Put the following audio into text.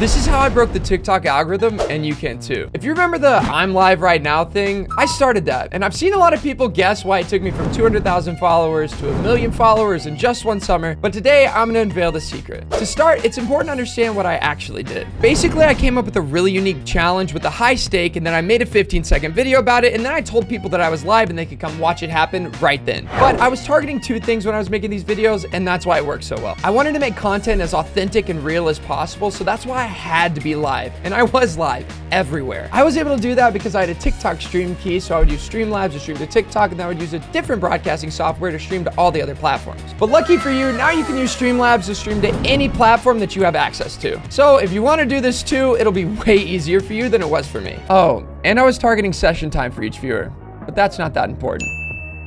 This is how I broke the TikTok algorithm, and you can too. If you remember the I'm live right now thing, I started that. And I've seen a lot of people guess why it took me from 200,000 followers to a million followers in just one summer. But today, I'm gonna unveil the secret. To start, it's important to understand what I actually did. Basically, I came up with a really unique challenge with a high stake, and then I made a 15 second video about it, and then I told people that I was live and they could come watch it happen right then. But I was targeting two things when I was making these videos, and that's why it worked so well. I wanted to make content as authentic and real as possible, so that's why I had to be live. And I was live everywhere. I was able to do that because I had a TikTok stream key, so I would use Streamlabs to stream to TikTok, and then I would use a different broadcasting software to stream to all the other platforms. But lucky for you, now you can use Streamlabs to stream to any platform that you have access to. So if you want to do this too, it'll be way easier for you than it was for me. Oh, and I was targeting session time for each viewer, but that's not that important.